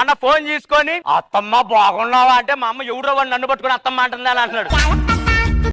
అన్న ఫోన్ తీసుకొని అత్తమ్మ బాగున్నావా? అంటే మా అమ్మ ఎవడో వాడు నన్ను పట్టుకొని అత్తమ్మ అంటుందని అని అంటున్నాడు.